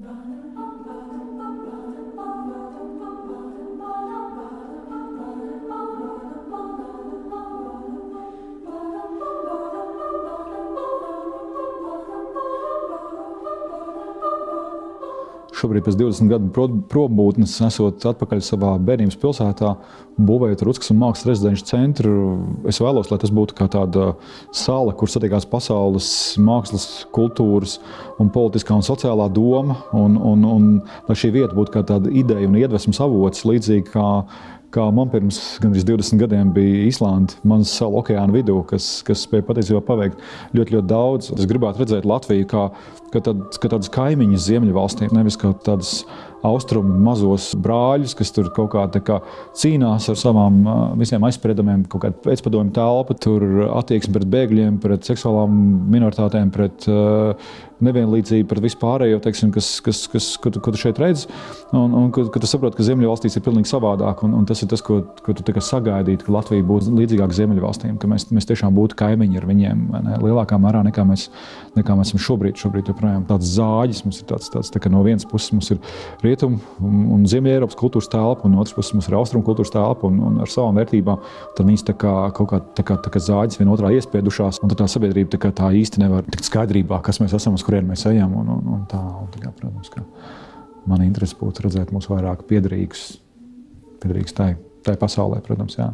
Run, run. Šobrīd, pēc 20 gadu probūtnes, esot atpakaļ savā bērnības pilsētā, būvējot Ruskas un Mākslas rezidenču centru, es vēlos, lai tas būtu kā tāda sala, kur satiekās pasaules mākslas, kultūras, un politiskā un sociālā doma, un, un, un lai šī vieta būtu kā tāda ideja un iedvesmas avots, līdzīgi kā kā man pirms gandrīz 20 gadiem bija Islanda, manas salu okeāna vidū, kas, kas spēja patiesībā paveikt ļoti, ļoti daudz. Es gribētu redzēt Latviju kā, kā, tād, kā tādas kaimiņas ziemeļvalstīm, nevis kā tādas austrumu mazos brāļus, kas tur kaut kā, kā cīnās ar savām visiem aizspriedumiem, kaut kāda pēcpadomju telpa, tur attieksme pret bēgļiem, pret seksuālām minoritātēm, pret nevienlīdzību, pret vispārējo, teiksim, kas, kas, kas, ko, tu, ko tu šeit redzi. Un, un ka, ka tu saproti, ka Ziemeļvalstīs ir pilnīgi savādāk. Un, un tas ir tas, ko, ko tu sagaidītu, ka Latvija būtu līdzīgāka Ziemeļvalstīm, ka mēs, mēs tiešām būtu kaimiņi ar viņiem ne, lielākā mērā nekā mēs, nekā mēs esam šobrīd. Šobrīd joprojām tāds zāģis mums ir tāds, tāds tā no vienas puses mums ir rietumu un, un Ziemeļ-Eiropas kultūras telpa, un no otras puses mums ir austrumu kultūras telpa un, un ar savām vērtībām. Tad viņas tā kā kaut kā, tā kā, tā kā zāģis vienotrā iespiedušās, un tā sabiedrība tā, tā īsti nevar tikt skaidrībā, kas mēs esam, uz kurien mēs ejam. Un, un, un tā, un tā kā, protams, ka man interesi būtu redzēt mūs vairāk piederīgus, piederīgus tai, tai pasaulē, protams. Jā.